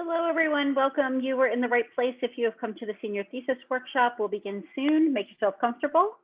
Hello, everyone. Welcome. You were in the right place if you have come to the senior thesis workshop. We'll begin soon. Make yourself comfortable.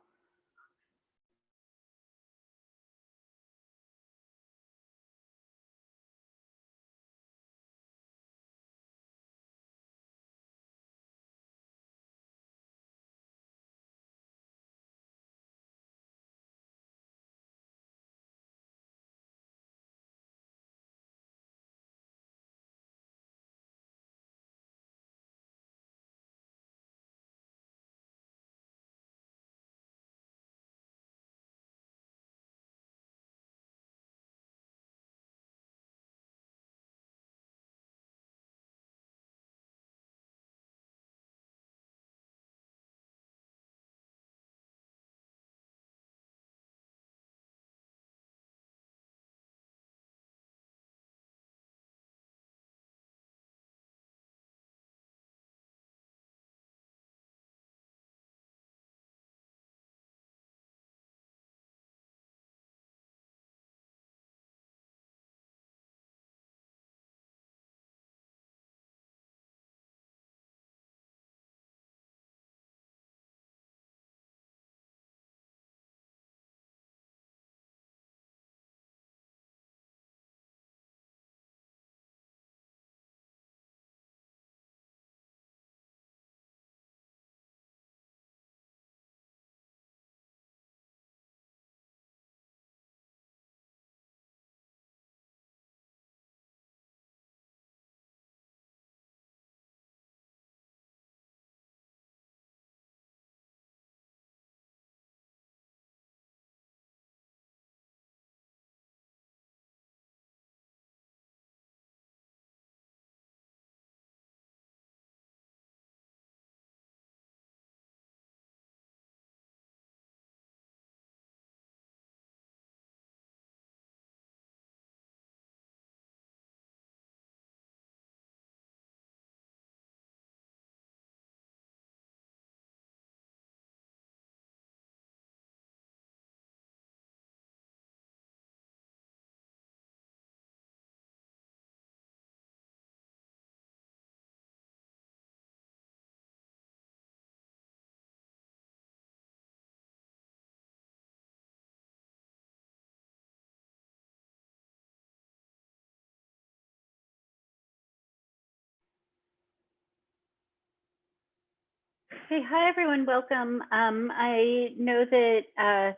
Hey, hi, everyone. Welcome. Um, I know that uh,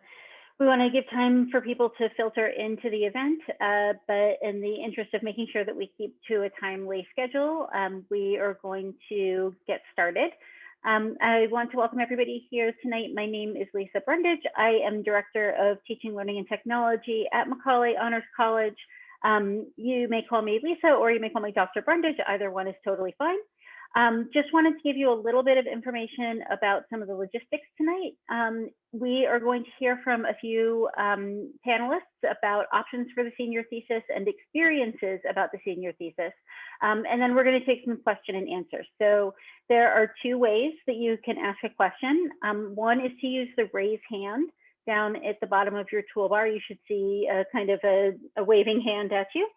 we want to give time for people to filter into the event, uh, but in the interest of making sure that we keep to a timely schedule, um, we are going to get started. Um, I want to welcome everybody here tonight. My name is Lisa Brundage. I am Director of Teaching, Learning, and Technology at Macaulay Honors College. Um, you may call me Lisa or you may call me Dr. Brundage. Either one is totally fine. Um, just wanted to give you a little bit of information about some of the logistics tonight. Um, we are going to hear from a few um, panelists about options for the senior thesis and experiences about the senior thesis. Um, and then we're going to take some question and answer. So there are two ways that you can ask a question. Um, one is to use the raise hand down at the bottom of your toolbar. You should see a kind of a, a waving hand at you.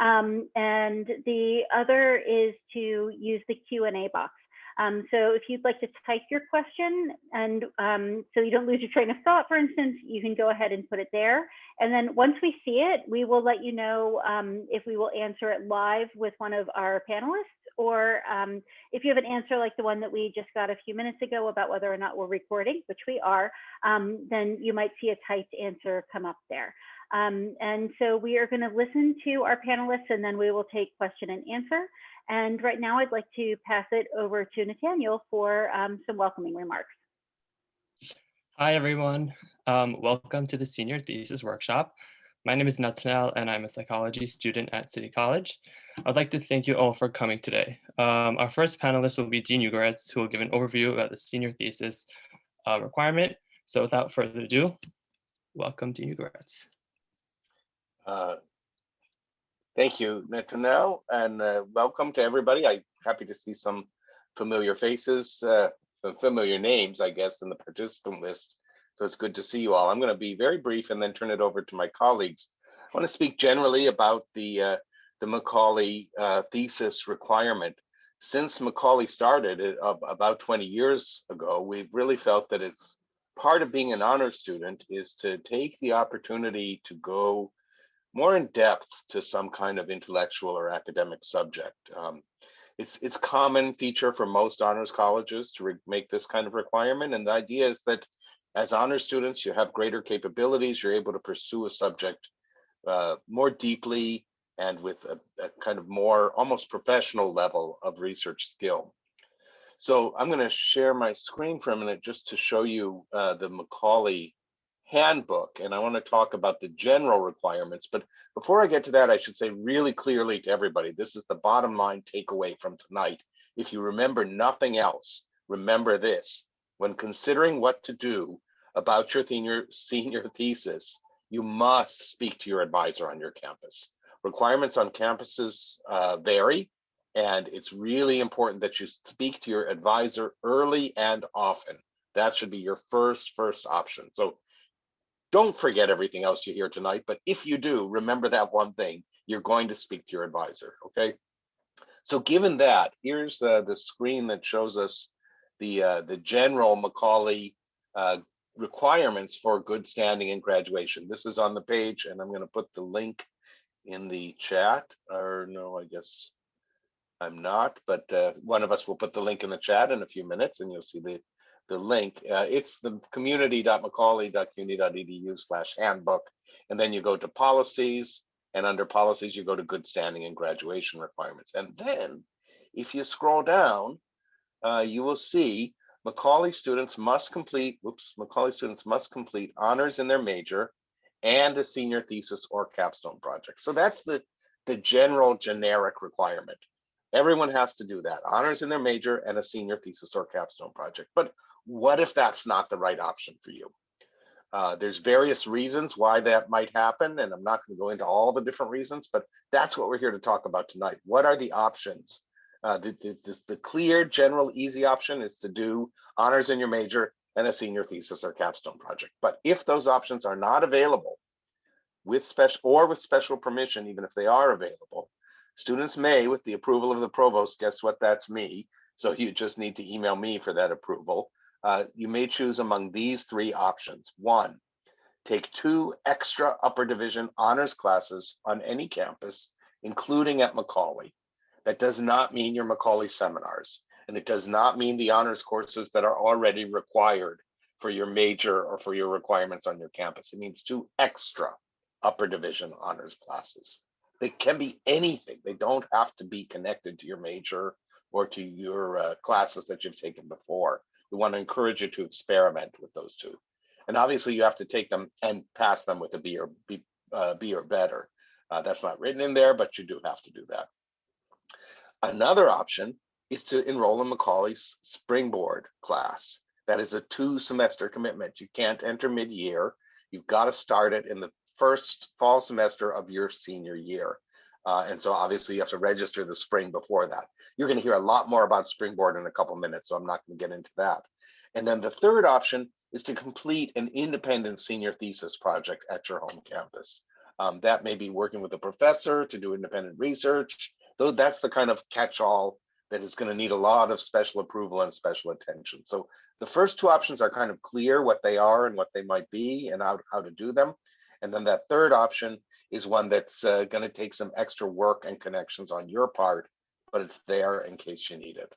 Um, and the other is to use the Q&A box. Um, so if you'd like to type your question and um, so you don't lose your train of thought, for instance, you can go ahead and put it there. And then once we see it, we will let you know um, if we will answer it live with one of our panelists or um, if you have an answer like the one that we just got a few minutes ago about whether or not we're recording, which we are, um, then you might see a typed answer come up there. Um, and so we are going to listen to our panelists and then we will take question and answer. And right now I'd like to pass it over to Nathaniel for um, some welcoming remarks. Hi, everyone. Um, welcome to the Senior Thesis Workshop. My name is Nathaniel and I'm a psychology student at City College. I'd like to thank you all for coming today. Um, our first panelist will be Dean Ugoretz, who will give an overview about the senior thesis uh, requirement. So without further ado, welcome Dean Ugoretz. Uh, thank you, Nathaniel, and uh, welcome to everybody. I'm happy to see some familiar faces, uh, familiar names, I guess, in the participant list. So it's good to see you all. I'm going to be very brief and then turn it over to my colleagues. I want to speak generally about the uh, the Macaulay uh, thesis requirement. Since Macaulay started it ab- about 20 years ago, we've really felt that it's part of being an honor student is to take the opportunity to go more in depth to some kind of intellectual or academic subject. Um, it's it's common feature for most honors colleges to make this kind of requirement, and the idea is that as honors students, you have greater capabilities. You're able to pursue a subject uh, more deeply and with a, a kind of more almost professional level of research skill. So I'm going to share my screen for a minute just to show you uh, the Macaulay handbook. And I want to talk about the general requirements. But before I get to that, I should say really clearly to everybody, this is the bottom line takeaway from tonight. If you remember nothing else, remember this. When considering what to do about your senior, senior thesis, you must speak to your advisor on your campus. Requirements on campuses uh, vary, and it's really important that you speak to your advisor early and often. That should be your first, first option. So don't forget everything else you hear tonight, but if you do, remember that one thing, you're going to speak to your advisor, okay? So given that, here's uh, the screen that shows us the, uh, the general Macaulay uh, requirements for good standing in graduation. This is on the page and I'm gonna put the link in the chat, or no, I guess I'm not, but uh, one of us will put the link in the chat in a few minutes and you'll see the, the link. Uh, it's the community.macaulay.cuny.edu slash handbook. And then you go to policies and under policies, you go to good standing and graduation requirements. And then if you scroll down, uh, you will see Macaulay students must complete, whoops, Macaulay students must complete honors in their major and a senior thesis or capstone project. So that's the, the general generic requirement. Everyone has to do that, honors in their major and a senior thesis or capstone project. But what if that's not the right option for you? Uh, there's various reasons why that might happen, and I'm not going to go into all the different reasons, but that's what we're here to talk about tonight. What are the options? Uh, the, the, the, the clear, general, easy option is to do honors in your major and a senior thesis or capstone project. But if those options are not available with special or with special permission, even if they are available, students may, with the approval of the provost, guess what, that's me. So you just need to email me for that approval. Uh, you may choose among these three options. One, take two extra upper division honors classes on any campus, including at Macaulay. That does not mean your Macaulay seminars, and it does not mean the honors courses that are already required for your major or for your requirements on your campus. It means two extra upper division honors classes. They can be anything. They don't have to be connected to your major or to your uh, classes that you've taken before. We want to encourage you to experiment with those two. And obviously you have to take them and pass them with a B or B, uh, B or better. Uh, that's not written in there, but you do have to do that. Another option is to enroll in Macaulay's Springboard class. That is a two semester commitment. You can't enter mid-year. You've got to start it in the first fall semester of your senior year. Uh, and so obviously you have to register the spring before that. You're going to hear a lot more about Springboard in a couple minutes, so I'm not going to get into that. And then the third option is to complete an independent senior thesis project at your home campus. Um, that may be working with a professor to do independent research, though that's the kind of catch-all that is going to need a lot of special approval and special attention. So the first two options are kind of clear what they are and what they might be and how, how to do them. And then that third option is one that's uh, going to take some extra work and connections on your part, but it's there in case you need it.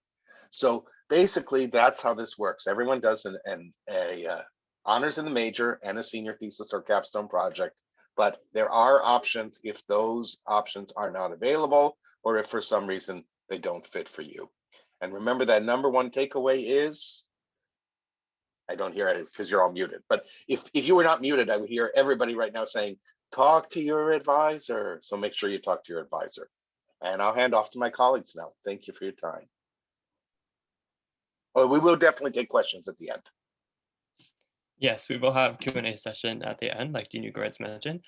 So basically, that's how this works. Everyone does an, an a uh, honors in the major and a senior thesis or capstone project, but there are options if those options are not available or if for some reason they don't fit for you. And remember that number one takeaway is, I don't hear it because you're all muted, but if, if you were not muted, I would hear everybody right now saying, talk to your advisor. So make sure you talk to your advisor. And I'll hand off to my colleagues now. Thank you for your time. Oh, we will definitely take questions at the end. Yes, we will have Q&A session at the end, like Dean Ugoretz mentioned.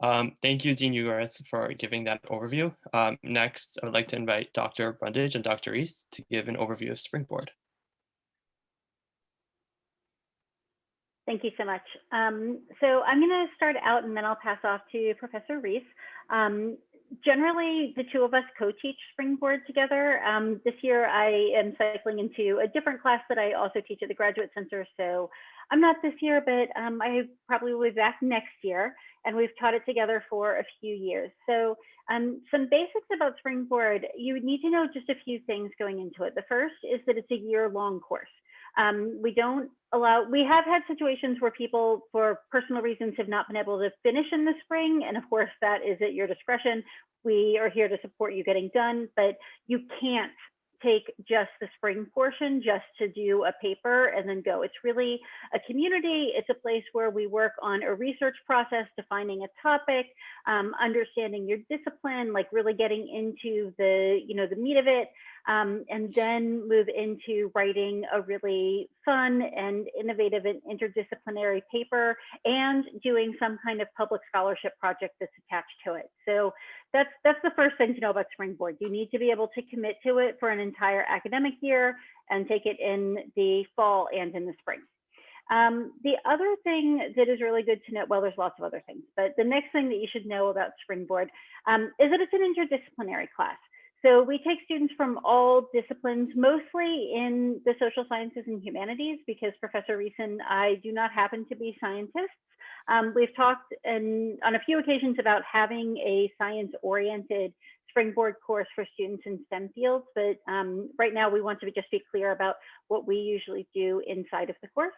Um, thank you, Dean Ugoretz, for giving that overview. Um, next, I would like to invite Dr. Brundage and Dr. Reese to give an overview of Springboard. Thank you so much. Um, so I'm going to start out and then I'll pass off to Professor Reese. Um, generally, the two of us co-teach Springboard together. Um, this year, I am cycling into a different class that I also teach at the Graduate Center. So I'm not this year, but um, I probably will be back next year. And we've taught it together for a few years. So um, some basics about Springboard, you would need to know just a few things going into it. The first is that it's a year-long course. Um, we don't allow, we have had situations where people, for personal reasons, have not been able to finish in the spring. And of course, that is at your discretion. We are here to support you getting done, but you can't take just the spring portion just to do a paper and then go. It's really a community. It's a place where we work on a research process, defining a topic, um, understanding your discipline, like really getting into the, you know, the meat of it, um, and then move into writing a really fun and innovative and interdisciplinary paper and doing some kind of public scholarship project that's attached to it. So that's that's the first thing to know about Springboard. You need to be able to commit to it for an entire academic year and take it in the fall and in the spring. Um, the other thing that is really good to know, well, there's lots of other things, but the next thing that you should know about Springboard um, is that it's an interdisciplinary class. So we take students from all disciplines, mostly in the social sciences and humanities, because Professor Reese and I do not happen to be scientists. Um, we've talked in, on a few occasions about having a science-oriented springboard course for students in STEM fields, but um, right now we want to just be clear about what we usually do inside of the course.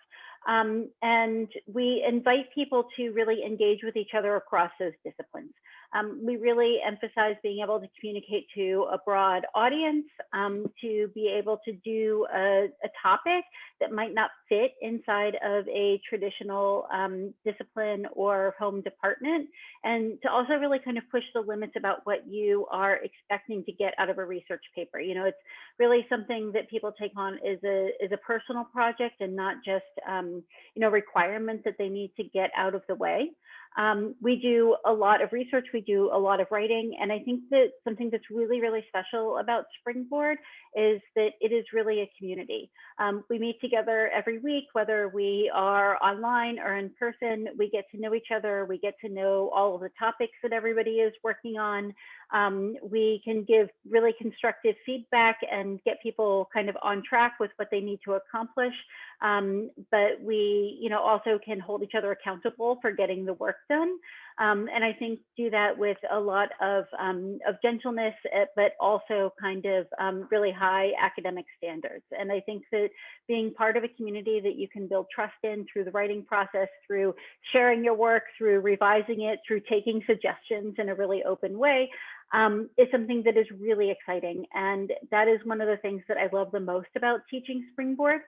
Um, and we invite people to really engage with each other across those disciplines. Um, we really emphasize being able to communicate to a broad audience, um, to be able to do a, a, topic that might not fit inside of a traditional um, discipline or home department, and to also really kind of push the limits about what you are expecting to get out of a research paper. You know, it's really something that people take on is a, is a personal project and not just, um, you know, requirements that they need to get out of the way. Um, we do a lot of research, we do a lot of writing, and I think that something that's really, really special about Springboard is that it is really a community. Um, we meet together every week, whether we are online or in person, we get to know each other, we get to know all of the topics that everybody is working on. Um, we can give really constructive feedback and get people kind of on track with what they need to accomplish. Um, but we, you know, also can hold each other accountable for getting the work done. Um, and I think do that with a lot of, um, of gentleness, eh, but also kind of um, really high academic standards. And I think that being part of a community that you can build trust in through the writing process, through sharing your work, through revising it, through taking suggestions in a really open way, um, is something that is really exciting. And that is one of the things that I love the most about teaching Springboard.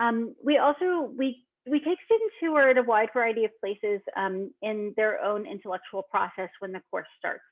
Um, we also, we we take students who are at a wide variety of places um, in their own intellectual process when the course starts.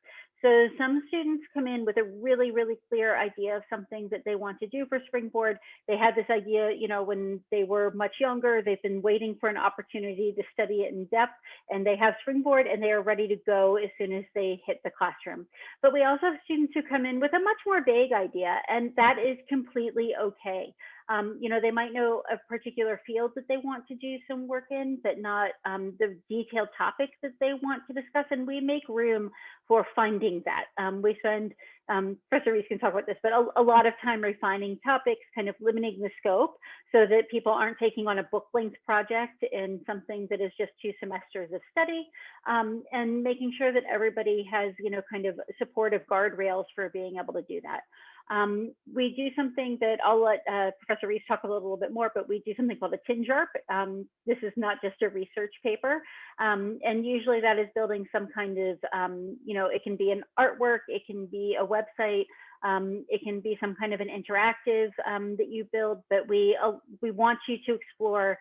So some students come in with a really, really clear idea of something that they want to do for Springboard. They had this idea, you know, when they were much younger, they've been waiting for an opportunity to study it in depth and they have Springboard and they are ready to go as soon as they hit the classroom. But we also have students who come in with a much more vague idea and that is completely okay. Um, you know, they might know a particular field that they want to do some work in, but not um, the detailed topics that they want to discuss. And we make room for finding that. Um, we spend, um, Professor Reese can talk about this, but a, a, lot of time refining topics, kind of limiting the scope so that people aren't taking on a book length project in something that is just two semesters of study um, and making sure that everybody has, you know, kind of supportive guardrails for being able to do that. Um, we do something that I'll let uh, Professor Reese talk a little, little, bit more, but we do something called a TINJARP. Um, this is not just a research paper. Um, and usually that is building some kind of, um, you know, it can be an artwork, it can be a website, um, it can be some kind of an interactive um, that you build, but we, uh, we want you to explore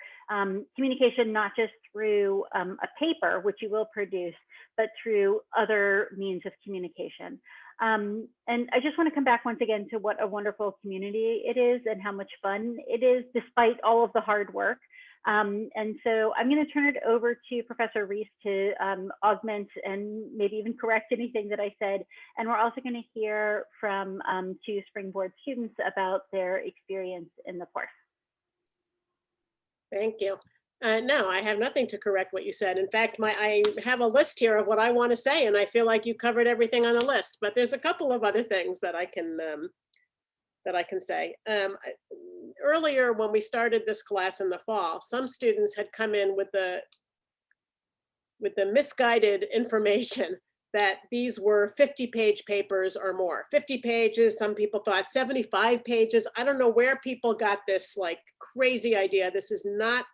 communication not just through a paper, which you will produce, but through other means of communication. Um, and I just want to come back once again to what a wonderful community it is and how much fun it is despite all of the hard work. Um, and so I'm going to turn it over to Professor Reese to um, augment and maybe even correct anything that I said. And we're also going to hear from um, two Springboard students about their experience in the course. Thank you. Uh, no, I have nothing to correct what you said. In fact, my, I have a list here of what I want to say and I feel like you covered everything on the list, but there's a couple of other things that I can, um, that I can say. Um, earlier, when we started this class in the fall, some students had come in with the with the misguided information that these were 50 page papers or more. 50 pages, some people thought 75 pages. I don't know where people got this like crazy idea. This is not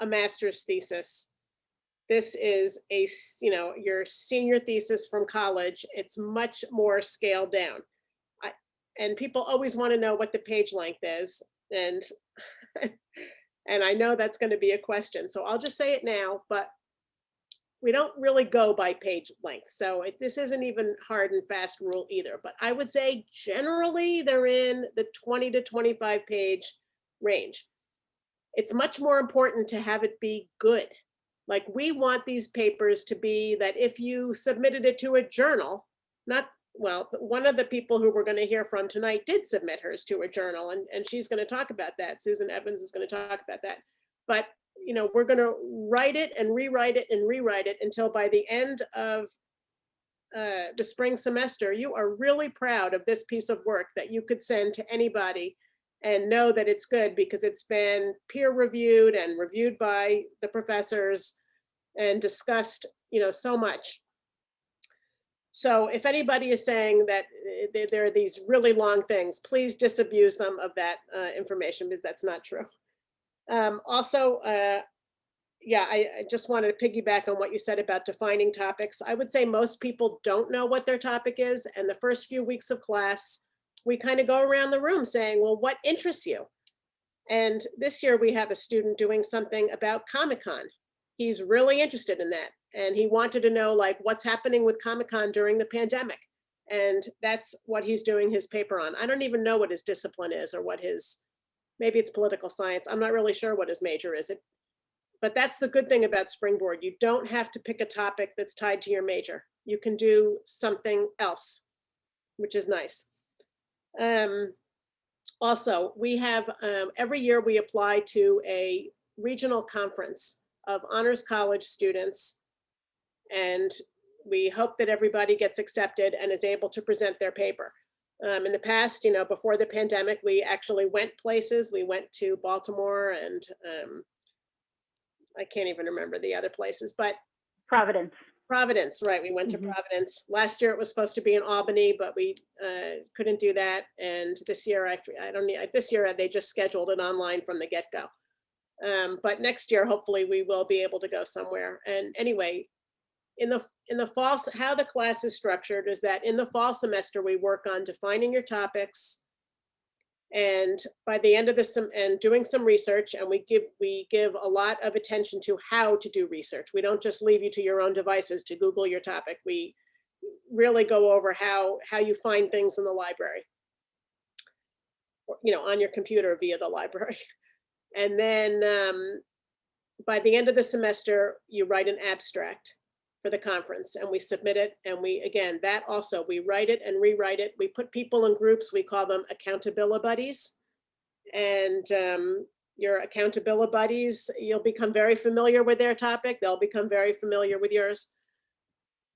a master's thesis. This is a, you know, your senior thesis from college. It's much more scaled down. I, and people always want to know what the page length is. And, and I know that's going to be a question. So I'll just say it now, but we don't really go by page length. So it- this isn't even hard and fast rule either, but I would say generally they're in the 20 to 25 page range. It's much more important to have it be good. Like we want these papers to be that if you submitted it to a journal, not, well, one of the people who we're going to hear from tonight did submit hers to a journal and, and she's going to talk about that. Susan Evans is going to talk about that. But you know, we're gonna write it and rewrite it and rewrite it until by the end of uh, the spring semester, you are really proud of this piece of work that you could send to anybody and know that it's good because it's been peer reviewed and reviewed by the professors and discussed, you know, so much. So if anybody is saying that there- there are these really long things, please disabuse them of that uh, information because that's not true. Um, also, uh, yeah, I, I just wanted to piggyback on what you said about defining topics. I would say most people don't know what their topic is. And the first few weeks of class, we kind of go around the room saying, well, what interests you? And this year we have a student doing something about Comic-Con. He's really interested in that. And he wanted to know like what's happening with Comic-Con during the pandemic. And that's what he's doing his paper on. I don't even know what his discipline is or what his, maybe it's political science. I'm not really sure what his major is. It, but that's the good thing about Springboard. You don't have to pick a topic that's tied to your major. You can do something else, which is nice. Um, also, we have, um, every year we apply to a regional conference of honors college students. And we hope that everybody gets accepted and is able to present their paper. Um, in the past, you know, before the pandemic, we actually went places. We went to Baltimore and um, I can't even remember the other places, but Providence. Providence, right, we went to Mhm. Providence. Last year it was supposed to be in Albany, but we uh, couldn't do that. And this year, I, I don't need, this year they just scheduled it online from the get-go. Um, But next year, hopefully, we will be able to go somewhere. And anyway, in the, in the fall, how the class is structured is that in the fall semester, we work on defining your topics, and by the end of this, and doing some research, and we give, we give a lot of attention to how to do research. We don't just leave you to your own devices to Google your topic. We really go over how, how you find things in the library. You know, on your computer via the library. And then um, by the end of the semester, you write an abstract for the conference and we submit it. And we, again, that also, we write it and rewrite it. We put people in groups, we call them accountability buddies. And um, your accountability buddies, you'll become very familiar with their topic. They'll become very familiar with yours.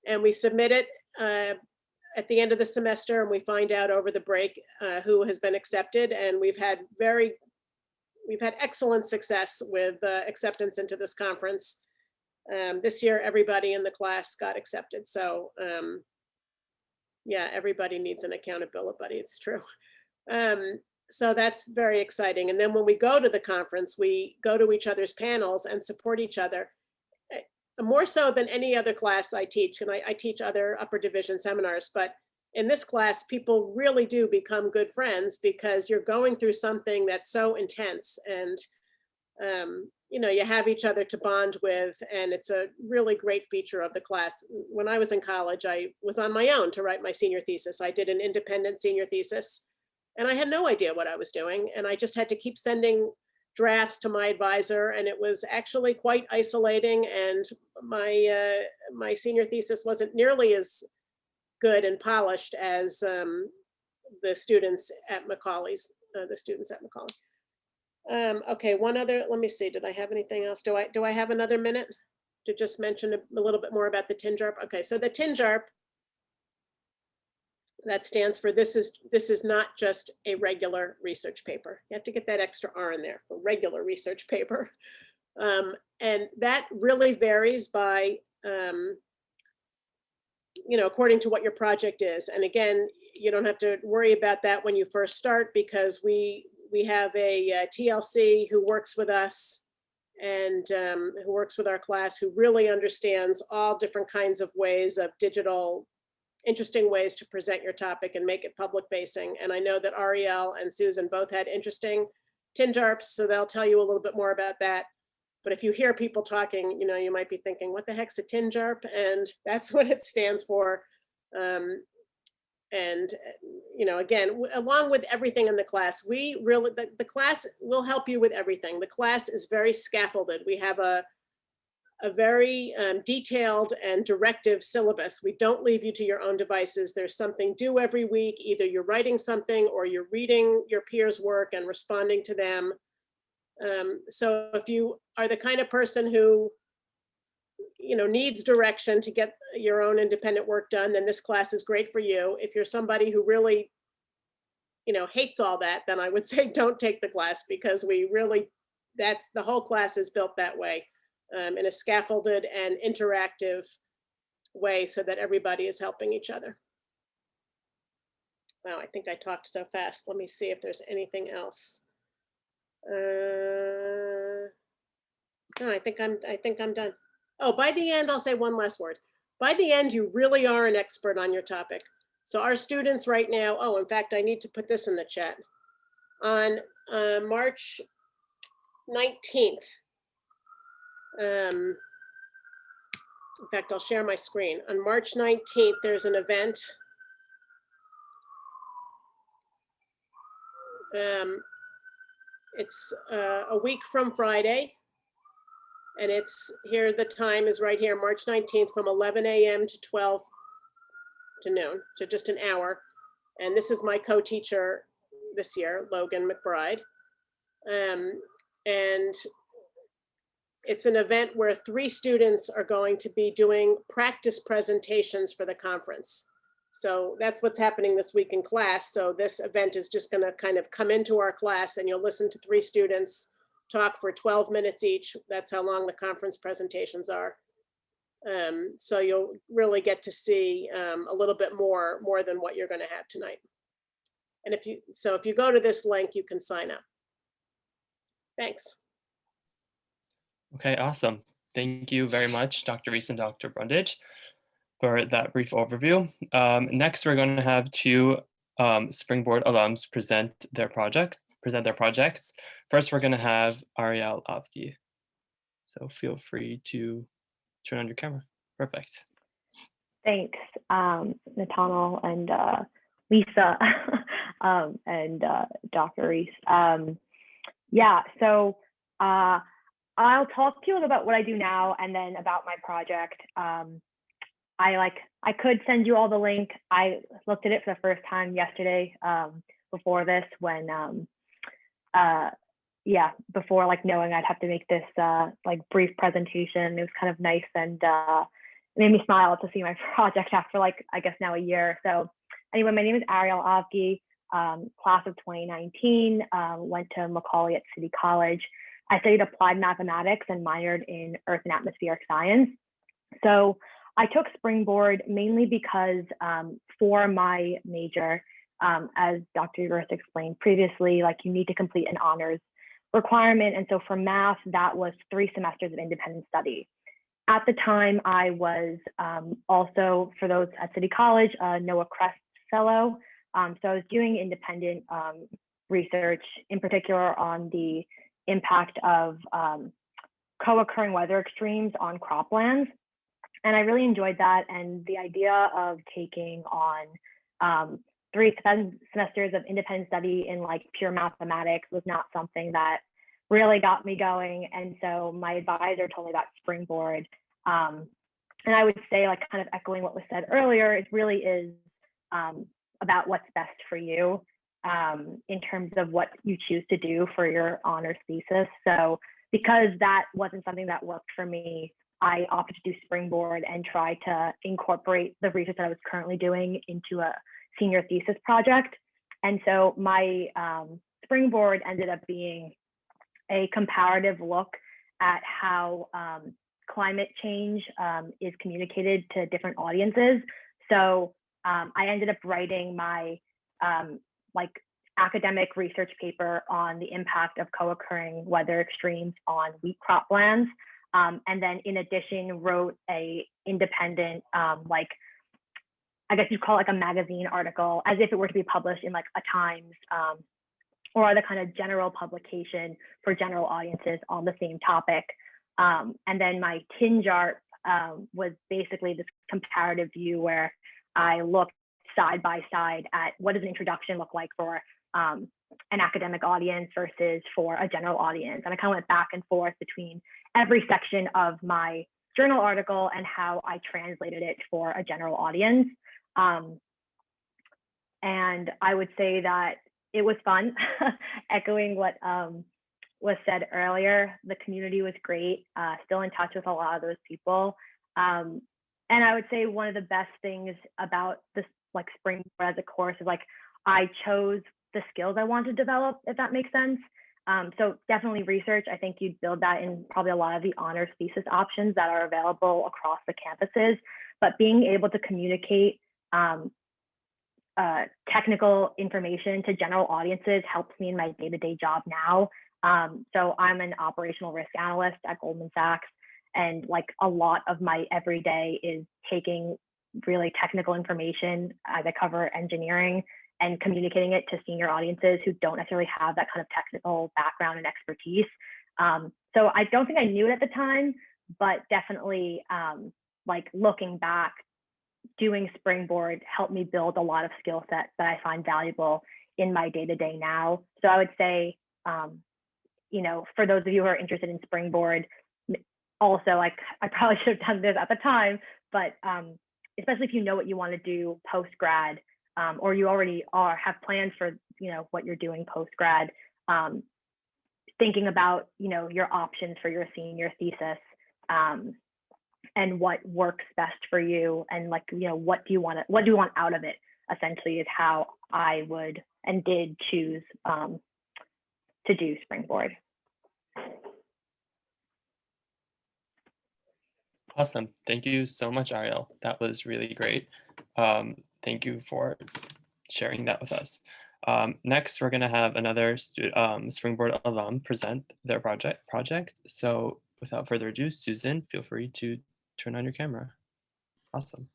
And we submit it uh, at the end of the semester and we find out over the break uh, who has been accepted. And we've had very, we've had excellent success with uh, acceptance into this conference. Um, this year, everybody in the class got accepted. So um, yeah, everybody needs an accountability buddy. It's true. Um, so that's very exciting. And then when we go to the conference, we go to each other's panels and support each other. eh, More so than any other class I teach, and I, I teach other upper division seminars, but in this class, people really do become good friends because you're going through something that's so intense and um, you know, you have each other to bond with, and it's a really great feature of the class. When I was in college, I was on my own to write my senior thesis. I did an independent senior thesis, and I had no idea what I was doing, and I just had to keep sending drafts to my advisor, and it was actually quite isolating, and my, uh, my senior thesis wasn't nearly as good and polished as um, the students at Macaulay's, uh, the students at Macaulay. Um, okay, one other, let me see, did I have anything else? Do I, do I have another minute to just mention a a little bit more about the TINJARP? Okay, so the TINJARP that stands for this is, this is not just a regular research paper. You have to get that extra R in there, for regular research paper. Um, and that really varies by, um, you know, according to what your project is. And again, you don't have to worry about that when you first start because we, we have a uh, TLC who works with us and um, who works with our class, who really understands all different kinds of ways of digital, interesting ways to present your topic and make it public facing. And I know that Ariel and Susan both had interesting TINJARPs, so they'll tell you a little bit more about that. But if you hear people talking, you know, you might be thinking, what the heck's a TINJARP? And that's what it stands for. Um, and, you know, again, along with everything in the class, we really, the, the class will help you with everything. The class is very scaffolded. We have a, a very um, detailed and directive syllabus. We don't leave you to your own devices. There's something due every week. Either you're writing something or you're reading your peers' work and responding to them. Um, so if you are the kind of person who you know, needs direction to get your own independent work done, then this class is great for you. If you're somebody who really, you know, hates all that, then I would say don't take the class because we really, that's, the whole class is built that way um, in a scaffolded and interactive way so that everybody is helping each other. Wow, I think I talked so fast. Let me see if there's anything else. Uh, No, I think I'm, I think I'm done. Oh, by the end, I'll say one last word. By the end, you really are an expert on your topic. So our students right now, oh, in fact, I need to put this in the chat. On uh, March 19th. um, In fact, I'll share my screen. On March 19th, there's an event. Um, It's uh, a week from Friday. And it's here, the time is right here, March 19th from 11 a.m. to 12 to noon, to just an hour. And this is my co-teacher this year, Logan McBride. Um, and it's an event where three students are going to be doing practice presentations for the conference. So that's what's happening this week in class. So this event is just gonna kind of come into our class and you'll listen to three students talk for 12 minutes each. That's how long the conference presentations are. Um, so you'll really get to see um, a little bit more, more than what you're going to have tonight. And if you, so if you go to this link, you can sign up. Thanks. Okay, awesome. Thank you very much, Dr. Reese and Dr. Brundage, for that brief overview. Um, next, we're going to have two um, Springboard alums present their project, present their projects. First, we're going to have Ariel Avgi. So feel free to turn on your camera. Perfect. Thanks, um, Nathaniel and uh, Lisa um, and uh, Dr. Reese. Um, yeah, so uh, I'll talk to you about what I do now and then about my project. Um, I like I could send you all the link. I looked at it for the first time yesterday um, before this when um, uh, yeah, before like knowing I'd have to make this uh, like brief presentation. It was kind of nice and uh, made me smile to see my project after like I guess now a year. So anyway, my name is Ariel Avgi, um, class of 2019. Uh, went to Macaulay at City College. I studied applied mathematics and minored in earth and atmospheric science. So I took Springboard mainly because um, for my major, um, as Dr. Uris explained previously, like you need to complete an honors requirement. And so for math, that was three semesters of independent study. At the time, I was um, also, for those at City College, a NOAA CREST fellow. Um, so I was doing independent um, research, in particular on the impact of um, co-occurring weather extremes on croplands. And I really enjoyed that. And the idea of taking on um, three sem- semesters of independent study in like pure mathematics was not something that really got me going. And so my advisor told me about Springboard. Um, and I would say, like, kind of echoing what was said earlier, it really is um, about what's best for you. um, in terms of what you choose to do for your honors thesis. So because that wasn't something that worked for me, I opted to do Springboard and try to incorporate the research that I was currently doing into a senior thesis project. And so my um, Springboard ended up being a comparative look at how um, climate change um, is communicated to different audiences. So um, I ended up writing my um, like academic research paper on the impact of co-occurring weather extremes on wheat croplands. Um, and then in addition, wrote a independent, like, I guess you'd call it like a magazine article as if it were to be published in like a Times um, or other kind of general publication for general audiences on the same topic. Um, and then my TINJARP um, was basically this comparative view where I looked side by side at what does an introduction look like for um, an academic audience versus for a general audience. And I kind of went back and forth between every section of my journal article and how I translated it for a general audience. Um, and I would say that it was fun, echoing what um, was said earlier. The community was great, uh, still in touch with a lot of those people. Um, and I would say one of the best things about this like springboard as a course is like I chose the skills I want to develop, if that makes sense. Um, so definitely research. I think you'd build that in probably a lot of the honors thesis options that are available across the campuses. But being able to communicate um, uh, technical information to general audiences helps me in my day-to-day job now. Um, so I'm an operational risk analyst at Goldman Sachs, and like a lot of my everyday is taking really technical information as I cover engineering and communicating it to senior audiences who don't necessarily have that kind of technical background and expertise. Um, so I don't think I knew it at the time, but definitely um, like looking back, doing Springboard helped me build a lot of skill sets that I find valuable in my day to day now. So I would say, um, you know, for those of you who are interested in Springboard, also like I probably should have done this at the time, but um, especially if you know what you want to do post grad, um, or you already are have plans for you know what you're doing post grad um, thinking about you know your options for your senior thesis um, and what works best for you and like you know what do you want to what do you want out of it essentially is how i would and did choose um, to do springboard Awesome. Thank you so much, Ariel. That was really great. Um, thank you for sharing that with us. Um, next, we're going to have another um, Springboard alum present their project. project. So without further ado, Susan, feel free to turn on your camera. Awesome.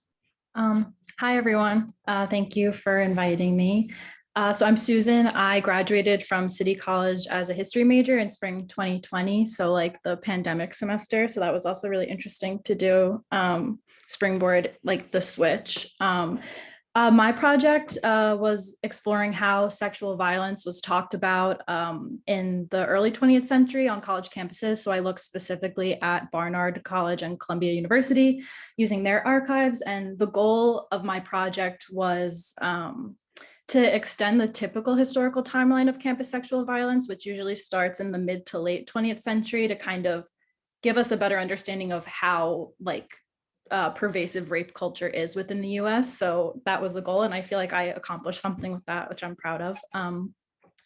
Um, hi, everyone. Uh, thank you for inviting me. Uh, so I'm Susan. I graduated from City College as a history major in spring 2020. So like the pandemic semester. So that was also really interesting to do um, springboard, like the switch. Um, uh, my project uh, was exploring how sexual violence was talked about um, in the early 20th century on college campuses. So I looked specifically at Barnard College and Columbia University using their archives. And the goal of my project was um, to extend the typical historical timeline of campus sexual violence, which usually starts in the mid to late 20th century to kind of give us a better understanding of how like uh, pervasive rape culture is within the US. So that was the goal. And I feel like I accomplished something with that, which I'm proud of. Um,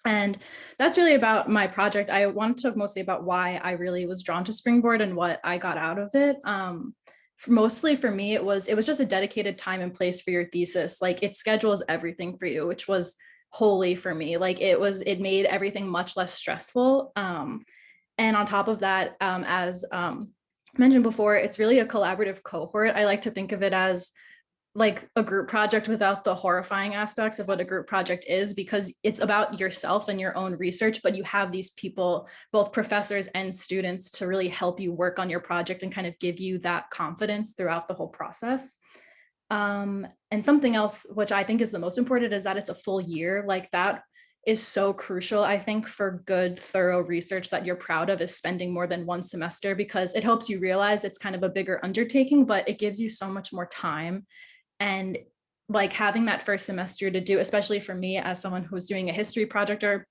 and that's really about my project. I want to talk mostly about why I really was drawn to Springboard and what I got out of it. Um, for mostly for me, it was it was just a dedicated time and place for your thesis. Like it schedules everything for you, which was holy for me. Like it was, it made everything much less stressful. Um, and on top of that, um, as um, mentioned before, it's really a collaborative cohort. I like to think of it as like a group project without the horrifying aspects of what a group project is because it's about yourself and your own research, but you have these people, both professors and students to really help you work on your project and kind of give you that confidence throughout the whole process. Um, and something else, which I think is the most important is that it's a full year like that is so crucial, I think, for good, thorough research that you're proud of is spending more than one semester because it helps you realize it's kind of a bigger undertaking, but it gives you so much more time. And like having that first semester to do, especially for me as someone who's doing a history project or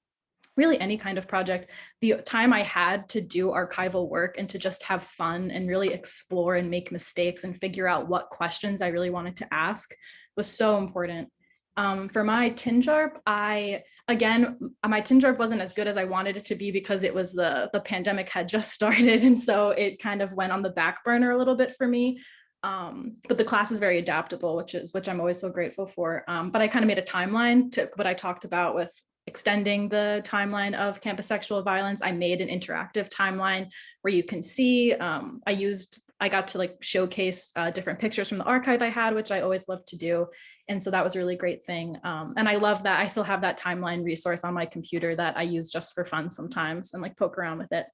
really any kind of project, the time I had to do archival work and to just have fun and really explore and make mistakes and figure out what questions I really wanted to ask was so important. Um, for my TINJARP, I, again, my TINJARP wasn't as good as I wanted it to be because it was the, the pandemic had just started. And so it kind of went on the back burner a little bit for me. Um, but the class is very adaptable, which is, which I'm always so grateful for. Um, but I kind of made a timeline to what I talked about with extending the timeline of campus sexual violence. I made an interactive timeline where you can see, um, I used, I got to like showcase uh, different pictures from the archive I had, which I always love to do. And so that was a really great thing. Um, and I love that I still have that timeline resource on my computer that I use just for fun sometimes and like poke around with it.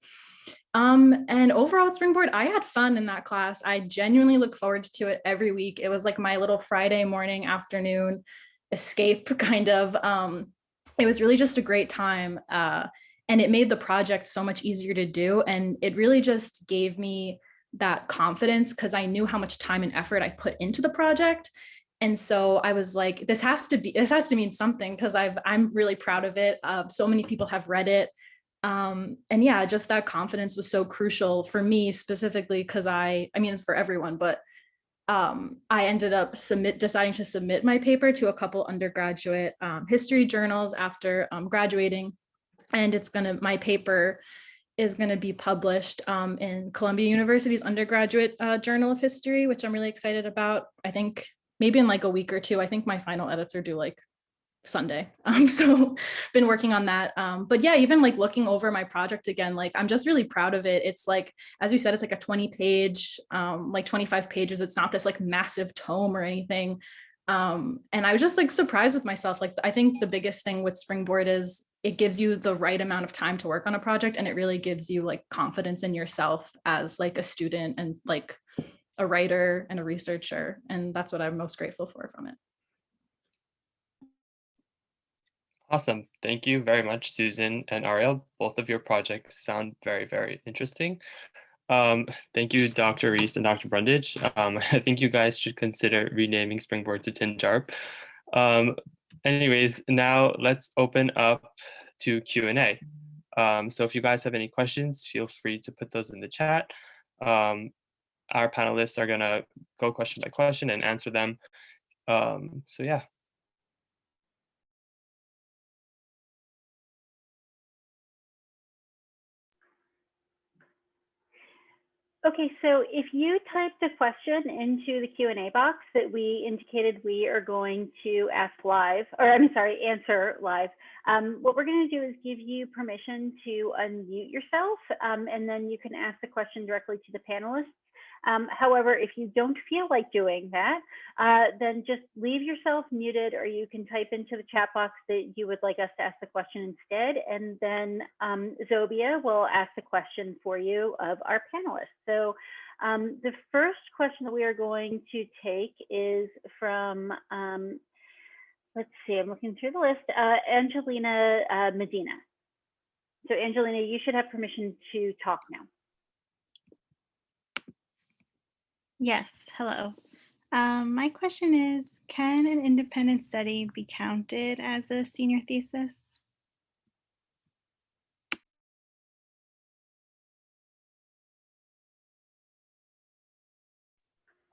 Um, and overall at Springboard, I had fun in that class. I genuinely look forward to it every week. It was like my little Friday morning, afternoon escape kind of. Um, it was really just a great time. Uh, and it made the project so much easier to do. And it really just gave me that confidence because I knew how much time and effort I put into the project. And so I was like, this has to be, this has to mean something because I've, I'm really proud of it. Uh, so many people have read it. Um, and yeah, just that confidence was so crucial for me specifically because I, I mean, for everyone, but um, I ended up submit deciding to submit my paper to a couple undergraduate um, history journals after um, graduating. And it's gonna, my paper is gonna be published um, in Columbia University's undergraduate uh, journal of history, which I'm really excited about. I think maybe in like a week or two, I think my final edits are due like Sunday. Um, so been working on that. Um, but yeah, even like looking over my project again, like I'm just really proud of it. It's like, as you said, it's like a 20 page, um, like 25 pages. It's not this like massive tome or anything. Um, and I was just like surprised with myself. Like, I think the biggest thing with Springboard is it gives you the right amount of time to work on a project and it really gives you like confidence in yourself as like a student and like a writer and a researcher. And that's what I'm most grateful for from it. Awesome. Thank you very much, Susan and Ariel. Both of your projects sound very, very interesting. Um, thank you, Dr. Reese and Dr. Brundage. Um, I think you guys should consider renaming Springboard to TINJARP. Um, anyways, now let's open up to Q&A. Um, so if you guys have any questions, feel free to put those in the chat. Um, our panelists are gonna go question by question and answer them. Um, so yeah. Okay, so if you type the question into the Q&A box that we indicated we are going to ask live, or I'm sorry, answer live, um, what we're going to do is give you permission to unmute yourself, um, and then you can ask the question directly to the panelists. Um, however, if you don't feel like doing that, uh, then just leave yourself muted or you can type into the chat box that you would like us to ask the question instead. And then um, Zobia will ask the question for you of our panelists. So um, the first question that we are going to take is from, um, let's see, I'm looking through the list, uh, Angelina uh, Medina. So Angelina, you should have permission to talk now. Yes, hello. Um, my question is, can an independent study be counted as a senior thesis?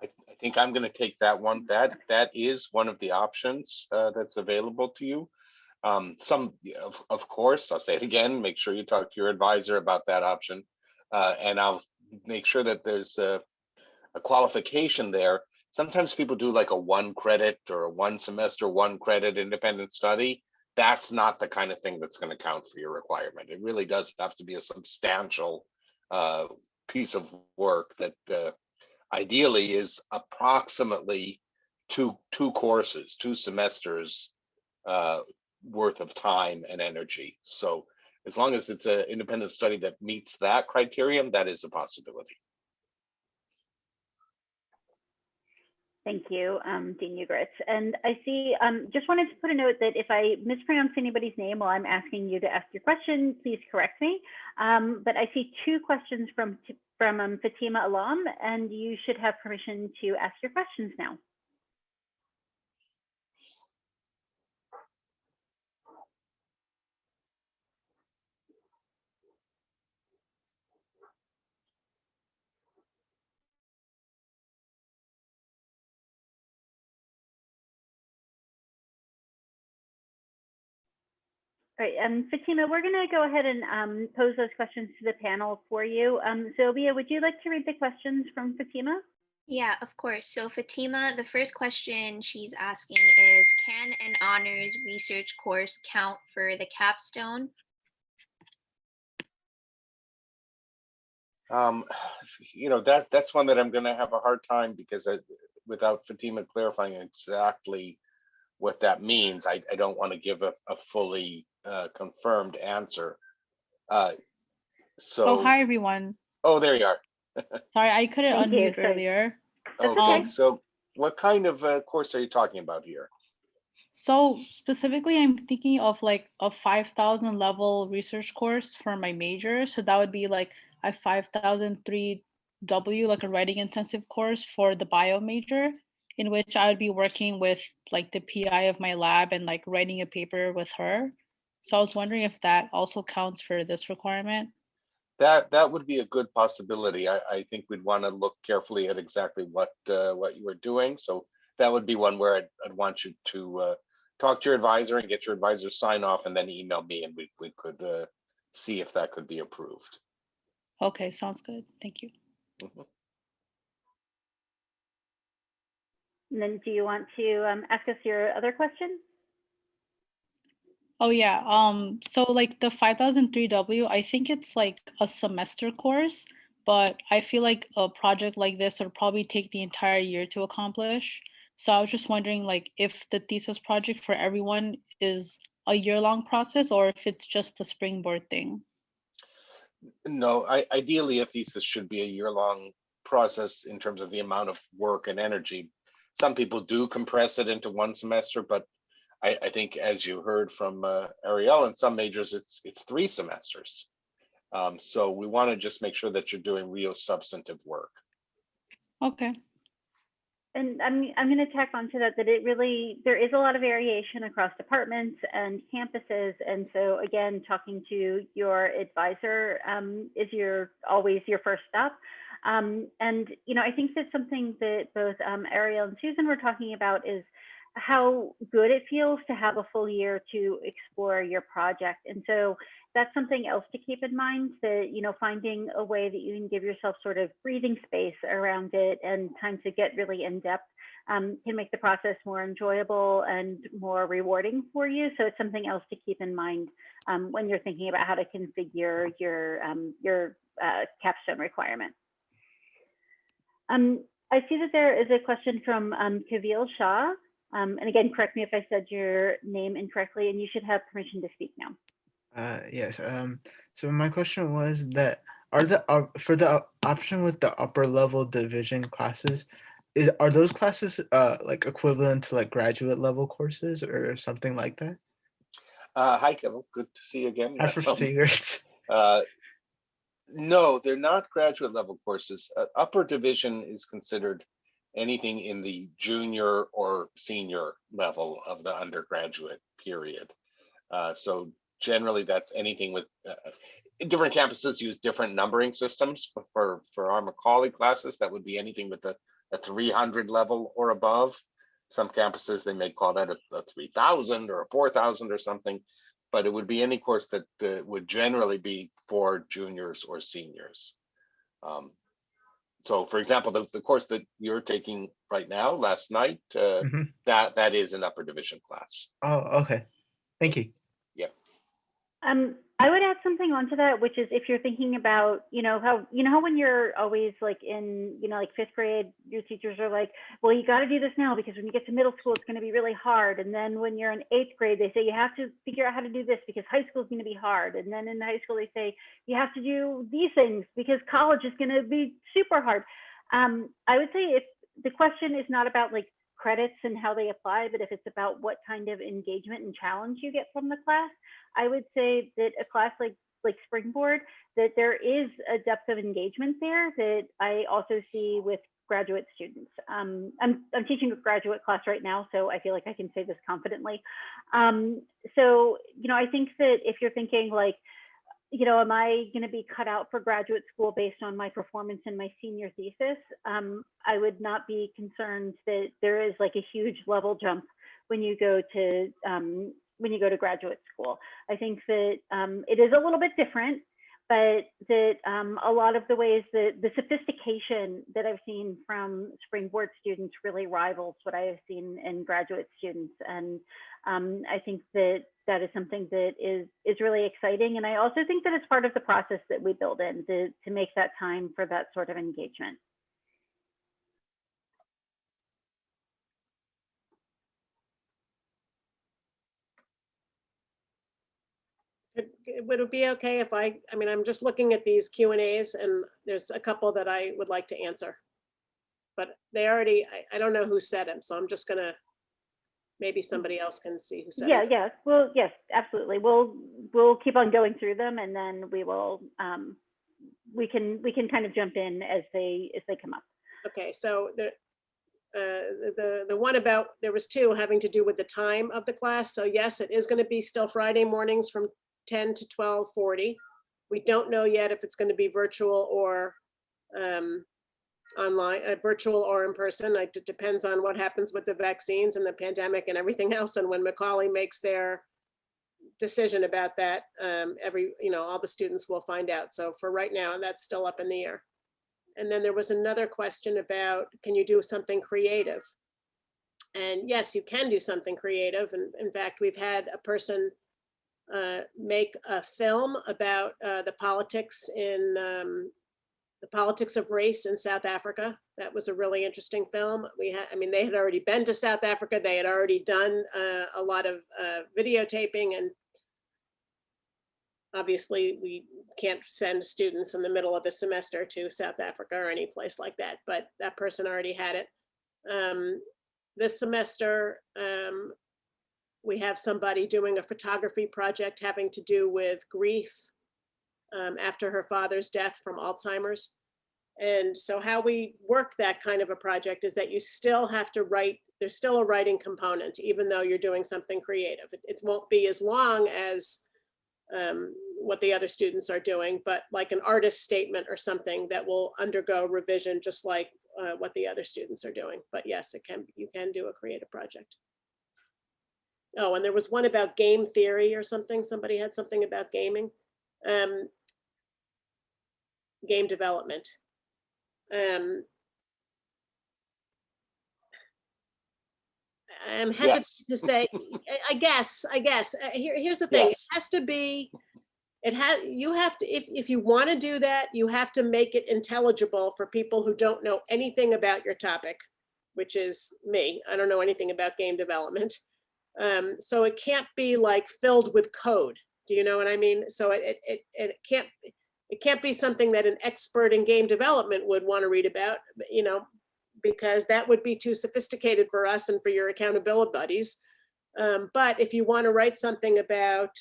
I, I think I'm going to take that one. That that is one of the options uh, that's available to you. Um, some, of, of course, I'll say it again. Make sure you talk to your advisor about that option, uh, and I'll make sure that there's a, a qualification there. Sometimes people do like a one credit or a one semester, one credit independent study. That's not the kind of thing that's going to count for your requirement. It really does have to be a substantial uh, piece of work that uh, ideally is approximately two two courses, two semesters uh, worth of time and energy. So as long as it's an independent study that meets that criterion, that is a possibility. Thank you, um, Dean Ugoretz. And I see, um, just wanted to put a note that if I mispronounce anybody's name while I'm asking you to ask your question, please correct me. Um, but I see two questions from, from um, Fatima Alam, and you should have permission to ask your questions now. All right, um, Fatima, we're going to go ahead and um, pose those questions to the panel for you. Um, Sylvia, would you like to read the questions from Fatima? Yeah, of course. So Fatima, the first question she's asking is, can an honors research course count for the capstone? Um, you know, that, that's one that I'm gonna have a hard time because I, without Fatima clarifying exactly what that means, I, I don't want to give a, a fully uh, confirmed answer. Uh, So. Oh, hi, everyone. Oh, there you are. Sorry, I couldn't Thank unmute sorry. earlier. Okay, okay. so what kind of uh, course are you talking about here? So specifically, I'm thinking of like a 5000 level research course for my major. So that would be like a 5003 W, like a writing intensive course for the bio major, in which I would be working with like the PI of my lab and like writing a paper with her. So I was wondering if that also counts for this requirement. That, that would be a good possibility. I, I think we'd want to look carefully at exactly what, uh, what you were doing. So that would be one where I'd, I'd want you to, uh, talk to your advisor and get your advisor sign off and then email me and we, we could, uh, see if that could be approved. Okay, sounds good. Thank you. Mhm. And then do you want to um, ask us your other question? Oh yeah, um, so like the 5003W, I think it's like a semester course, but I feel like a project like this would probably take the entire year to accomplish. So I was just wondering like if the thesis project for everyone is a year-long process or if it's just a springboard thing. No, I, ideally, a thesis should be a year-long process in terms of the amount of work and energy. Some people do compress it into one semester, but I, I think as you heard from uh, Ariel, in some majors, it's, it's three semesters. Um, so we want to just make sure that you're doing real substantive work. Okay, And I'm, I'm going to tack onto that, that it really, there is a lot of variation across departments and campuses. And so again, talking to your advisor um, is your, always your first step. Um, and, you know, I think that something that both um, Ariel and Susan were talking about is how good it feels to have a full year to explore your project. And so that's something else to keep in mind that, you know, finding a way that you can give yourself sort of breathing space around it and time to get really in depth um, can make the process more enjoyable and more rewarding for you. So it's something else to keep in mind um, when you're thinking about how to configure your, um, your uh, capstone requirement. Um, I see that there is a question from um, Kavil Shah. Um, and again, correct me if I said your name incorrectly, and you should have permission to speak now. Uh, yes. Um, so my question was that are the uh, for the option with the upper level division classes, is are those classes uh like equivalent to like graduate level courses or something like that? Uh, hi, Kevin. Good to see you again. I for Um, figures. No, they're not graduate level courses. Uh, Upper division is considered anything in the junior or senior level of the undergraduate period. Uh, So generally, that's anything with, uh, different campuses use different numbering systems for- for, for our Macaulay classes. That would be anything with a, a 300 level or above. Some campuses, they may call that a, a 3000 or a 4000 or something but it would be any course that uh, would generally be for juniors or seniors. Um, So for example, the, the course that you're taking right now, last night, uh, Mhm. that, that is an upper division class. Oh, okay. Thank you. Yeah. Um, I would add something onto that, which is if you're thinking about, you know, how, you know, how when you're always like in, you know, like fifth grade, your teachers are like, well, you got to do this now because when you get to middle school, it's going to be really hard. And then when you're in eighth grade, they say you have to figure out how to do this because high school is going to be hard. And then in high school, they say you have to do these things because college is going to be super hard. Um, I would say if the question is not about like credits and how they apply, but if it's about what kind of engagement and challenge you get from the class, I would say that a class like like Springboard, that there is a depth of engagement there that I also see with graduate students. Um, I'm, I'm teaching a graduate class right now, so I feel like I can say this confidently. Um, so, you know, I think that if you're thinking like, you know, am I going to be cut out for graduate school based on my performance in my senior thesis? Um, I would not be concerned that there is like a huge level jump when you go to um, when you go to graduate school. I think that um, it is a little bit different, but that um, a lot of the ways that the sophistication that I've seen from Springboard students really rivals what I have seen in graduate students. And um, I think that that is something that is is really exciting. And I also think that it's part of the process that we build in to, to make that time for that sort of engagement. Would it be okay if I, I mean, I'm just looking at these Q and As and there's a couple that I would like to answer. But they already, I, I don't know who said them, so I'm just gonna, maybe somebody else can see who said Yeah, it. yes, well, yes, absolutely. We'll we'll keep on going through them and then we will um, we can we can kind of jump in as they as they come up. Okay, so the, uh, the, the one about, there was two having to do with the time of the class. So yes, it is gonna be still Friday mornings from ten to twelve forty. We don't know yet if it's gonna be virtual or um, online, uh, virtual or in person. It depends on what happens with the vaccines and the pandemic and everything else. And when Macaulay makes their decision about that, um, every, you know, all the students will find out. So for right now, that's still up in the air. And then there was another question about, can you do something creative? And yes, you can do something creative. And in fact, we've had a person uh, make a film about uh, the politics in um, the politics of race in South Africa. That was a really interesting film. We had, I mean, they had already been to South Africa. They had already done uh, a lot of uh, videotaping and obviously we can't send students in the middle of the semester to South Africa or any place like that, but that person already had it. Um, this semester, um, we have somebody doing a photography project having to do with grief um, after her father's death from Alzheimer's. And so how we work that kind of a project is that you still have to write, there's still a writing component, even though you're doing something creative. It, it won't be as long as um, what the other students are doing, but like an artist statement or something that will undergo revision, just like uh, what the other students are doing. But yes, it can, you can do a creative project. Oh, and there was one about game theory or something. Somebody had something about gaming. Um, game development. Um, I'm hesitant Yes. to say, I- guess, I guess, uh, here, here's the thing, it has to be, it has, you have to, if, if you want to do that, you have to make it intelligible for people who don't know anything about your topic, which is me. I don't know anything about game development. Um, so it can't be like filled with code. Do you know what I mean? So it, it, it, it can't, it can't be something that an expert in game development would want to read about, you know, because that would be too sophisticated for us and for your accountability buddies. Um, but if you want to write something about,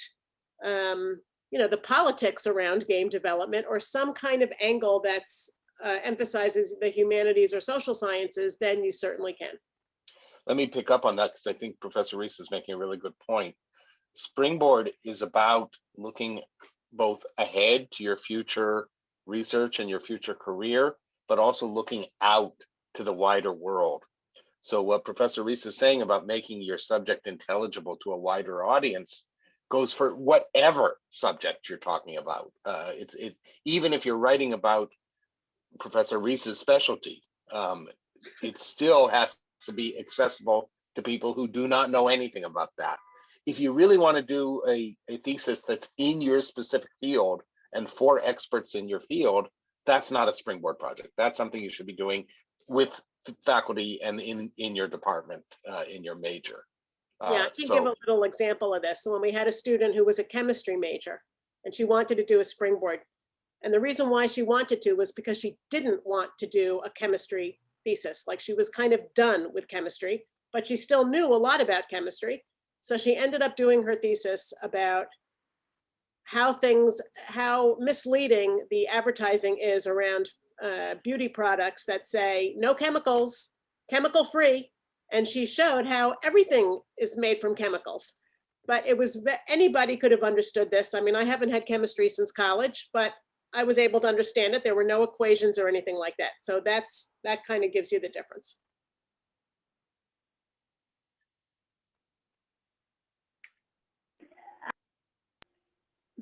um, you know, the politics around game development or some kind of angle that's uh, emphasizes the humanities or social sciences, then you certainly can. Let me pick up on that because I think Professor Reese is making a really good point. Springboard is about looking both ahead to your future research and your future career, but also looking out to the wider world. So what Professor Reese is saying about making your subject intelligible to a wider audience goes for whatever subject you're talking about. Uh, it's it even if you're writing about Professor Reese's specialty, um, it still has to be accessible to people who do not know anything about that. If you really want to do a, a thesis that's in your specific field and for experts in your field, that's not a springboard project. That's something you should be doing with faculty and in, in your department, uh, in your major. Yeah, Uh, I can give a little example of this. So when we had a student who was a chemistry major and she wanted to do a springboard. And the reason why she wanted to was because she didn't want to do a chemistry thesis. Like she was kind of done with chemistry, but she still knew a lot about chemistry. So she ended up doing her thesis about how things, how misleading the advertising is around uh, beauty products that say no chemicals, chemical free. And she showed how everything is made from chemicals. But it was, anybody could have understood this. I mean, I haven't had chemistry since college, but I was able to understand it. There were no equations or anything like that. So that's, that kind of gives you the difference.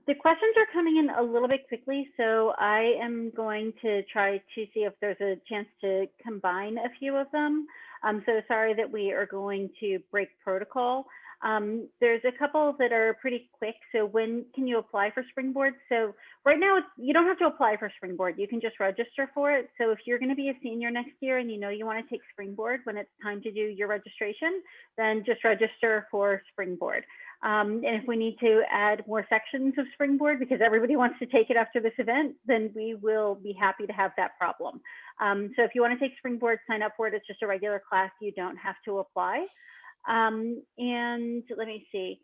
The questions are coming in a little bit quickly, so I am going to try to see if there's a chance to combine a few of them. I'm so sorry that we are going to break protocol. Um, there's a couple that are pretty quick. So when can you apply for Springboard? So right now, you don't have to apply for Springboard. You can just register for it. So if you're going to be a senior next year and you know you want to take Springboard when it's time to do your registration, then just register for Springboard. Um, and if we need to add more sections of Springboard because everybody wants to take it after this event, then we will be happy to have that problem. Um, so if you want to take Springboard, sign up for it. It's just a regular class. You don't have to apply. Um, and let me see.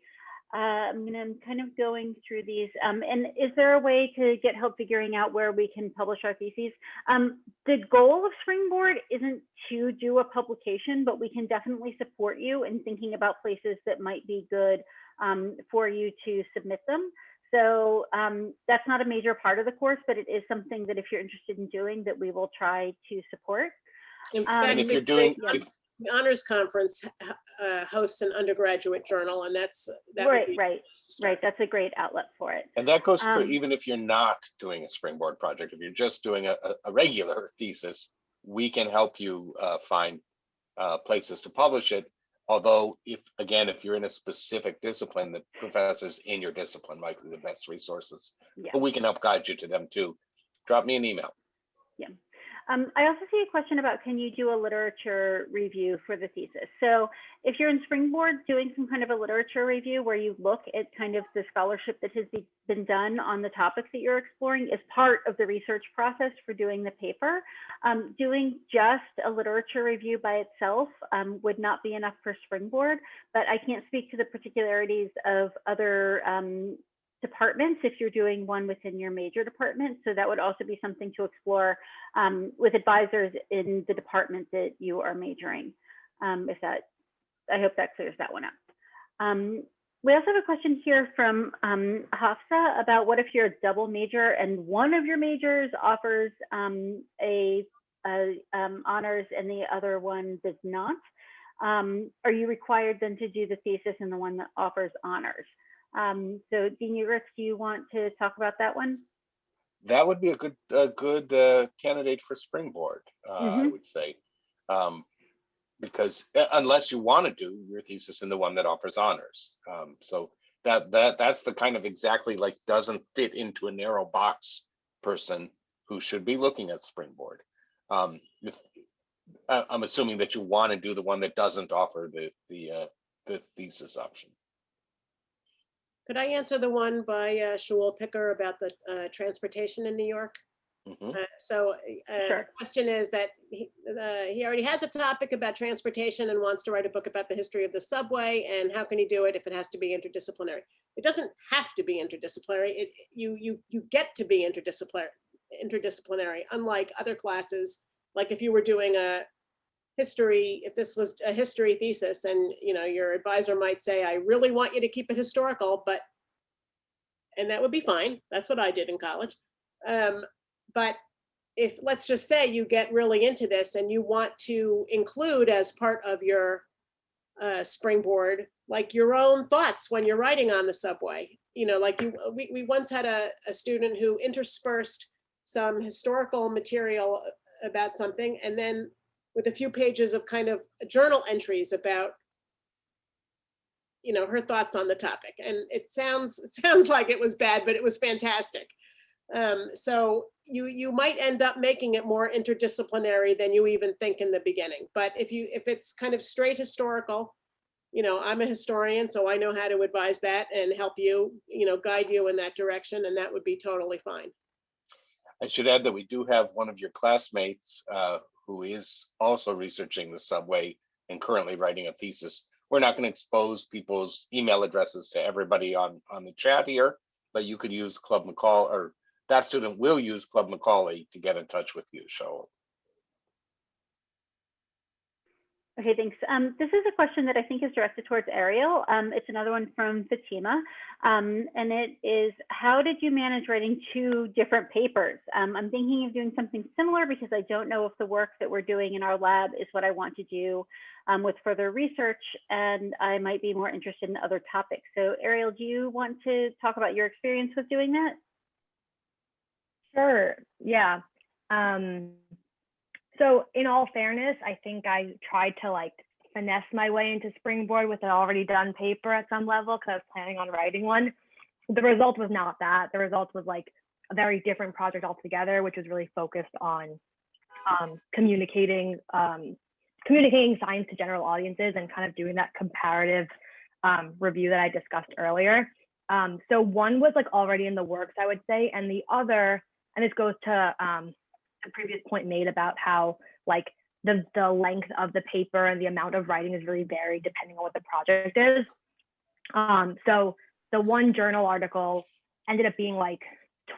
Uh, I'm I'm kind of going through these. Um, and is there a way to get help figuring out where we can publish our theses? Um, the goal of Springboard isn't to do a publication, but we can definitely support you in thinking about places that might be good um, for you to submit them. So um, that's not a major part of the course, but it is something that if you're interested in doing that we will try to support. In Um, fact, And if the- you're doing, the if- the honors conference uh, hosts an undergraduate journal and that's. that would Right, be right, a place to start. right. That's a great outlet for it. and that goes for Um, even if you're not doing a Springboard project, if you're just doing a, a- a regular thesis, we can help you uh, find uh, places to publish it. Although if, again, if you're in a specific discipline, the professors in your discipline might be the best resources. Yeah. But we can help guide you to them too. Drop me an email. Um, I also see a question about can you do a literature review for the thesis? So if you're in Springboard doing some kind of a literature review where you look at kind of the scholarship that has be, been done on the topics that you're exploring is part of the research process for doing the paper. Um, doing just a literature review by itself um, would not be enough for Springboard, but I can't speak to the particularities of other um, departments if you're doing one within your major department. So that would also be something to explore um, with advisors in the department that you are majoring. Um, if that, I hope that clears that one up. Um, we also have a question here from um, Hafsa about what if you're a double major and one of your majors offers um, a, a um, honors and the other one does not. Are you required then to do the thesis in the one that offers honors? Um, so Dean Ugoretz, do you want to talk about that one? That would be a good, a good uh, candidate for Springboard, uh, I Mhm. would say. Um, Because uh, unless you want to do your thesis in the one that offers honors. Um, So that, that, that's the kind of exactly like doesn't fit into a narrow box person who should be looking at Springboard. Um, if- I- I'm assuming that you want to do the one that doesn't offer the, the, uh, the thesis option. Could I answer the one by uh, Shul Picker about the uh, transportation in New York? Mhm. Uh, So uh, the question is that he, uh, he already has a topic about transportation and wants to write a book about the history of the subway and how can he do it if it has to be interdisciplinary? It doesn't have to be interdisciplinary. It, you, you, you get to be interdisciplinary, interdisciplinary, unlike other classes. Like if you were doing a history, if this was a history thesis and, you know, your advisor might say, I really want you to keep it historical, but, and that would be fine. That's what I did in college. Um, but if, let's just say you get really into this and you want to include as part of your uh, springboard, like your own thoughts when you're riding on the subway, you know, like you, we, we once had a, a student who interspersed some historical material about something and then with a few pages of kind of journal entries about you know her thoughts on the topic. And it sounds sounds like it was bad but it was fantastic. Um, so you you might end up making it more interdisciplinary than you even think in the beginning. But if you if it's kind of straight historical you know i'm a historian so i know how to advise that and help you you know guide you in that direction and that would be totally fine. I should add that we do have one of your classmates uh, who is also researching the subway and currently writing a thesis. We're not going to expose people's email addresses to everybody on, on the chat here, but you could use Club Macaulay or that student will use Club Macaulay to get in touch with you, so. Okay, thanks. Um, this is a question that I think is directed towards Ariel. Um, it's another one from Fatima. Um, and it is, how did you manage writing two different papers? Um, I'm thinking of doing something similar because I don't know if the work that we're doing in our lab is what I want to do um, with further research, and I might be more interested in other topics. So Ariel, do you want to talk about your experience with doing that? Sure. Yeah. So in all fairness, I think I tried to like finesse my way into Springboard with an already done paper at some level because I was planning on writing one. The result was not that. The result was like a very different project altogether, which was really focused on um, communicating um, communicating science to general audiences and kind of doing that comparative um, review that I discussed earlier. Um, so one was like already in the works, I would say, and the other, and this goes to um, the previous point made about how like the the length of the paper and the amount of writing is really varied depending on what the project is. Um, so the one journal article ended up being like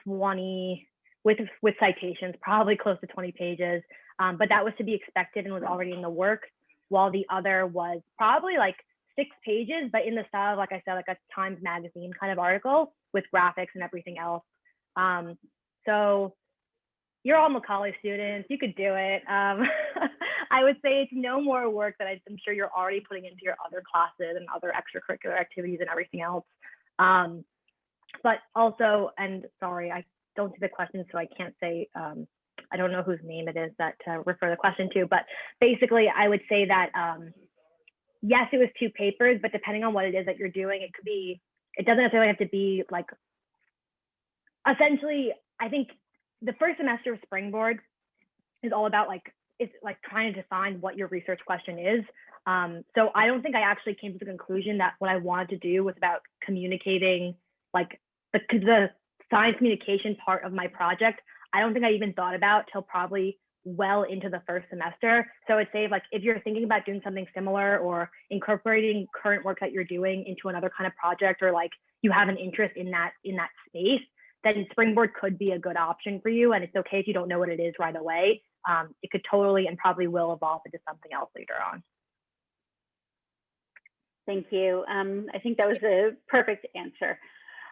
20 with with citations, probably close to 20 pages. Um, but that was to be expected and was already in the works, while the other was probably like six pages, but in the style, of, like I said, like a Times Magazine kind of article with graphics and everything else. Um, so you're all Macaulay students, you could do it. Um, I would say it's no more work that I'm sure you're already putting into your other classes and other extracurricular activities and everything else. Um, but also, and sorry, I don't see the question, so I can't say, um, I don't know whose name it is that to refer the question to, but basically I would say that, um, yes, it was two papers, but depending on what it is that you're doing, it could be, it doesn't necessarily have to be like, essentially, I think the first semester of Springboard is all about like, it's like trying to define what your research question is. Um, so I don't think I actually came to the conclusion that what I wanted to do was about communicating like the, the science communication part of my project. I don't think I even thought about till probably well into the first semester. So I'd say like if you're thinking about doing something similar or incorporating current work that you're doing into another kind of project or like you have an interest in that in that space, then Springboard could be a good option for you. And it's okay if you don't know what it is right away. Um, it could totally and probably will evolve into something else later on. Thank you. Um, I think that was a perfect answer.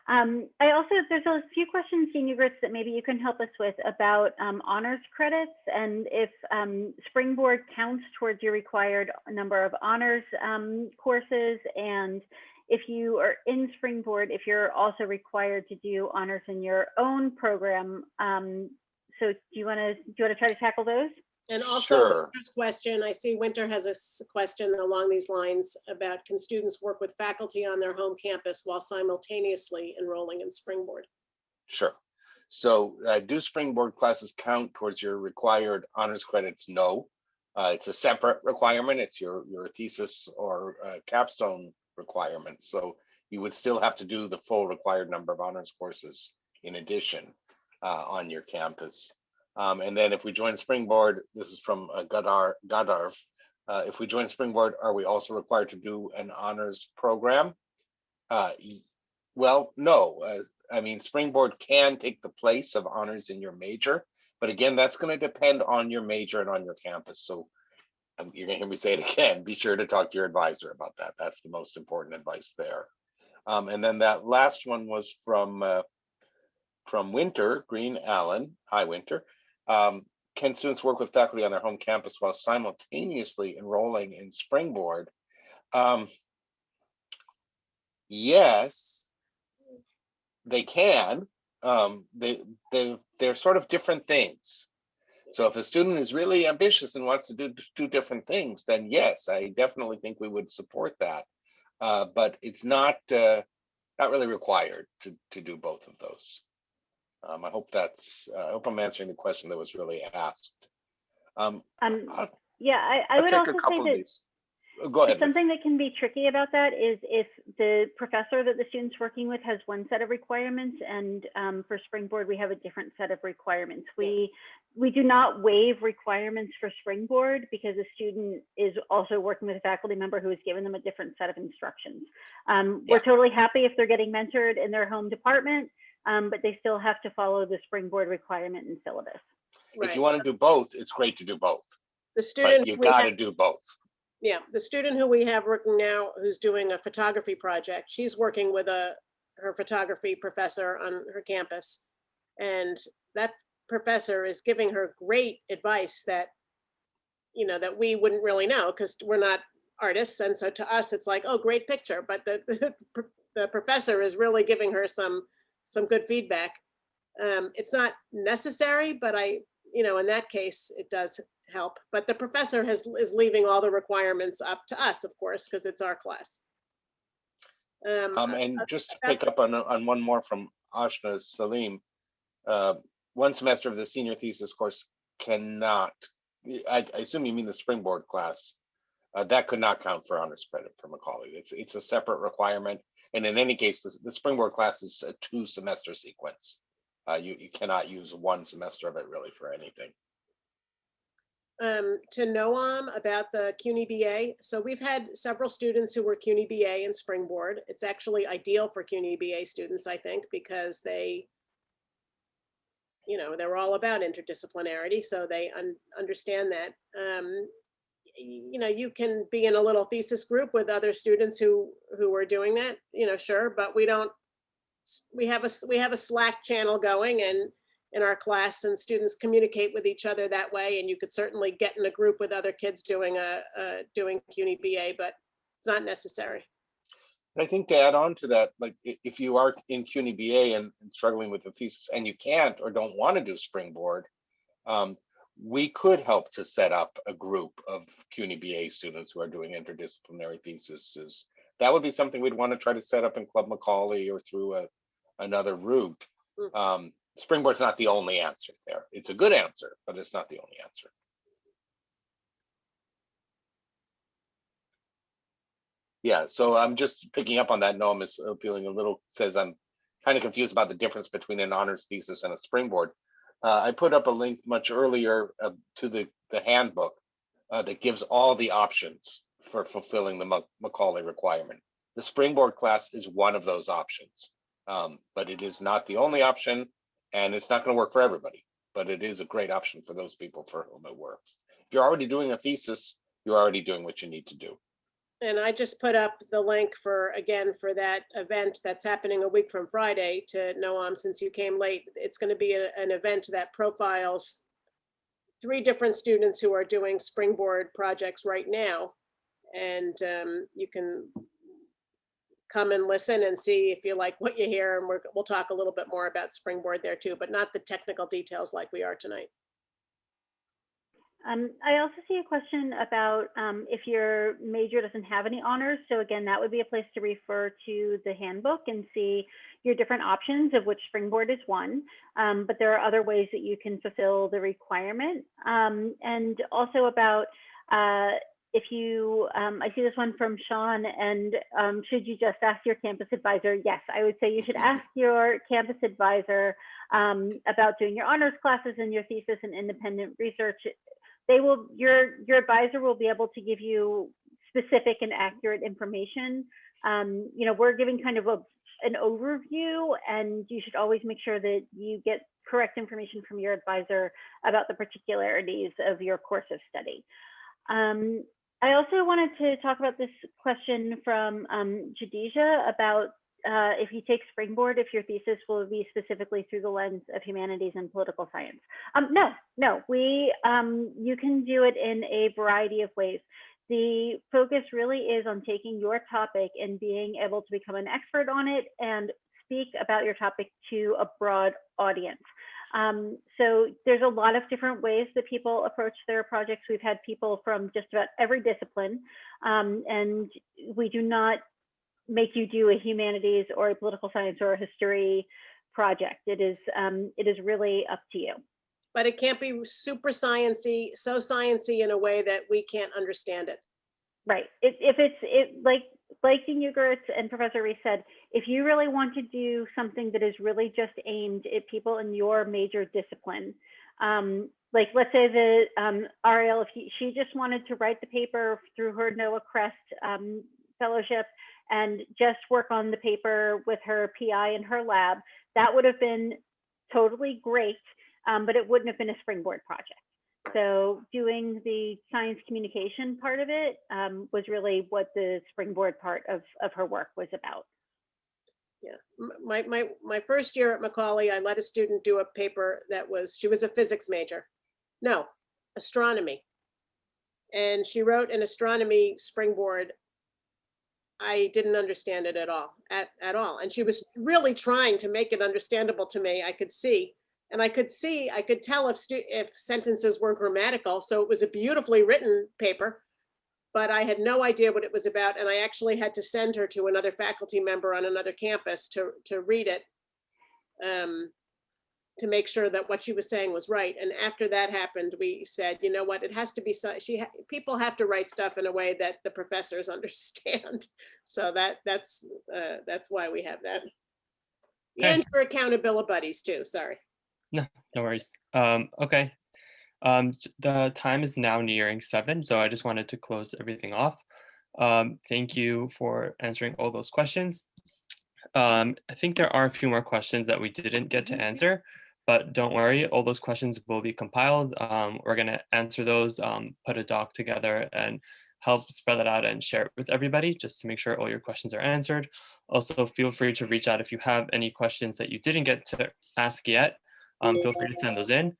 Um, I also, there's a few questions, Senior Grits, that maybe you can help us with about um, honors credits and if um, Springboard counts towards your required number of honors um, courses and if you are in Springboard, if you're also required to do honors in your own program. Um, so do you want to do you want to try to tackle those? And also, Sure. Winter's question, I see Winter has a question along these lines about can students work with faculty on their home campus while simultaneously enrolling in Springboard? Sure. So uh, do Springboard classes count towards your required honors credits? No. Uh, It's a separate requirement. It's your, your thesis or uh, capstone requirement. So you would still have to do the full required number of honors courses in addition uh, on your campus. Um, And then if we join Springboard, this is from uh, Godar, Godarv. uh, If we join Springboard, are we also required to do an honors program? Uh, Well, no, uh, I mean, Springboard can take the place of honors in your major, but again, that's going to depend on your major and on your campus. So um, you're gonna hear me say it again, be sure to talk to your advisor about that. That's the most important advice there. Um, and then that last one was from uh, from Winter Green Allen. Hi, Winter. Um, can students work with faculty on their home campus while simultaneously enrolling in Springboard? Um, yes, they can. Um, they they they're sort of different things. So if a student is really ambitious and wants to do do different things, then yes, I definitely think we would support that. Uh, but it's not uh, not really required to to do both of those. Um, I hope that's uh, I hope I'm answering the question that was really asked. Um, Um, yeah, I, I would also say that Go ahead. Something that can be tricky about that is if the professor that the student's working with has one set of requirements and um, for Springboard, we have a different set of requirements. We, we do not waive requirements for Springboard because a student is also working with a faculty member who has given them a different set of instructions. Um, We're totally happy if they're getting mentored in their home department, um, but they still have to follow the Springboard requirement and syllabus. If you want to do both, it's great to do both, The but student, you we got to do both. Yeah, the student who we have working now, who's doing a photography project, she's working with a, her photography professor on her campus. And that professor is giving her great advice that, you know, that we wouldn't really know because we're not artists. And so to us, it's like, oh, great picture. But the, the, the professor is really giving her some, some good feedback. Um, it's not necessary, but I, you know, in that case, it does help. But the professor has, is leaving all the requirements up to us, of course, because it's our class. Um, Um, uh, and uh, just to pick up on, on one more from Ashna Salim. Uh, one semester of the senior thesis course cannot, I, I assume you mean the springboard class. Uh, that could not count for honors credit for Macaulay. It's, it's a separate requirement. And in any case, the, the springboard class is a two semester sequence. Uh, you, you cannot use one semester of it really for anything. Um, to Noam about the CUNY BA. So we've had several students who were CUNY BA and Springboard. It's actually ideal for CUNY BA students, I think, because they, you know, they're all about interdisciplinarity, so they un- understand that. Um, you know, you can be in a little thesis group with other students who, who are doing that, you know, sure, but we don't, we have a, we have a Slack channel going and in our class and students communicate with each other that way. And you could certainly get in a group with other kids doing a, uh, doing CUNY BA, but it's not necessary. And I think to add on to that, like if you are in CUNY BA and and struggling with the thesis and you can't or don't want to do Springboard, um, we could help to set up a group of CUNY BA students who are doing interdisciplinary theses. That would be something we'd want to try to set up in Club Macaulay or through a, another route. Mm. Um, Springboard's not the only answer there. It's a good answer, but it's not the only answer. Yeah, so I'm just picking up on that. Noam is uh, feeling a little, says I'm kind of confused about the difference between an honors thesis and a springboard. Uh, I put up a link much earlier uh, to the, the handbook uh, that gives all the options for fulfilling the Macaulay requirement. The springboard class is one of those options, um, but it is not the only option and it's not going to work for everybody, but it is a great option for those people for whom it works. If you're already doing a thesis, you're already doing what you need to do. And I just put up the link for, again, for that event that's happening a week from Friday to Noam, since you came late. It's going to be a- an event that profiles three different students who are doing springboard projects right now. And um, you can come and listen and see if you like what you hear. And we're, we'll talk a little bit more about springboard there too, but not the technical details like we are tonight. Um, I also see a question about um, if your major doesn't have any honors. So again, that would be a place to refer to the handbook and see your different options of which Springboard is one. Um, but there are other ways that you can fulfill the requirement. Um, and also about uh, if you, um, I see this one from Sean, and um, should you just ask your campus advisor? Yes, I would say you should ask your campus advisor um, about doing your honors classes and your thesis and independent research. They will your your advisor will be able to give you specific and accurate information. Um, you know we're giving kind of a an overview and you should always make sure that you get correct information from your advisor about the particularities of your course of study. Um, i also wanted to talk about this question from um, Jadija about uh, if you take Springboard, if your thesis will be specifically through the lens of humanities and political science. Um, no, no, we, um, you can do it in a variety of ways. The focus really is on taking your topic and being able to become an expert on it and speak about your topic to a broad audience. Um, so there's a lot of different ways that people approach their projects. We've had people from just about every discipline, um, and we do not make you do a humanities or a political science or a history project. It is um, it is really up to you. But it can't be super sciency, so sciency in a way that we can't understand it. Right. If, if it's it like like Dean Ugoretz and Professor Reese said, if you really want to do something that is really just aimed at people in your major discipline, um, like let's say that um, Ariel, if he, she just wanted to write the paper through her NOAA CREST um, fellowship and just work on the paper with her PI in her lab, that would have been totally great, um, but it wouldn't have been a springboard project. So doing the science communication part of it um, was really what the springboard part of, of her work was about. Yeah, my, my, my first year at Macaulay, I let a student do a paper that was, she was a physics major. No, astronomy. And she wrote an astronomy springboard. I didn't understand it at all, at, at all. And she was really trying to make it understandable to me. I could see. And I could see, I could tell if, stu- if sentences were grammatical. So it was a beautifully written paper but I had no idea what it was about. And I actually had to send her to another faculty member on another campus to, to read it. um, To make sure that what she was saying was right. And after that happened, we said, you know what, it has to be, so- she, ha- people have to write stuff in a way that the professors understand. So that, that's, uh, that's why we have that. Okay. And for accountability buddies too, sorry. No no worries. Um, okay. Um, the time is now nearing seven, so I just wanted to close everything off. Um, thank you for answering all those questions. Um, I think there are a few more questions that we didn't get to answer, but don't worry, all those questions will be compiled. Um, we're gonna answer those, um, put a doc together and help spread that out and share it with everybody, just to make sure all your questions are answered. Also, feel free to reach out if you have any questions that you didn't get to ask yet. Um, feel free to send those in.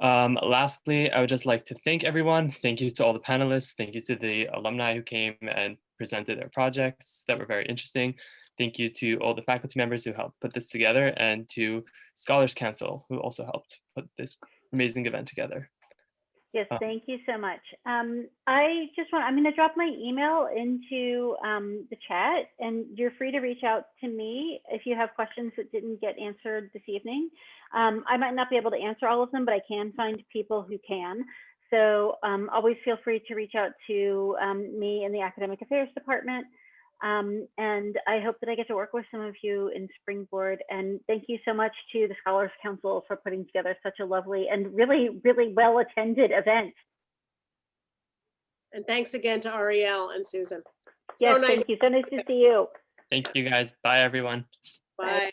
Um, lastly, I would just like to thank everyone. Thank you to all the panelists. Thank you to the alumni who came and presented their projects that were very interesting. Thank you to all the faculty members who helped put this together and to Scholars Council who also helped put this amazing event together. Yes, Uh, thank you so much. Um, I just want, I'm going to drop my email into um, the chat and you're free to reach out to me if you have questions that didn't get answered this evening. Um, I might not be able to answer all of them, but I can find people who can. So um, always feel free to reach out to um, me in the Academic Affairs Department. Um, and I hope that I get to work with some of you in Springboard. And thank you so much to the Scholars Council for putting together such a lovely and really, really well attended event. And thanks again to Ariel and Susan. So nice. thank you. So nice to see you. Thank you guys. Bye, everyone. Bye.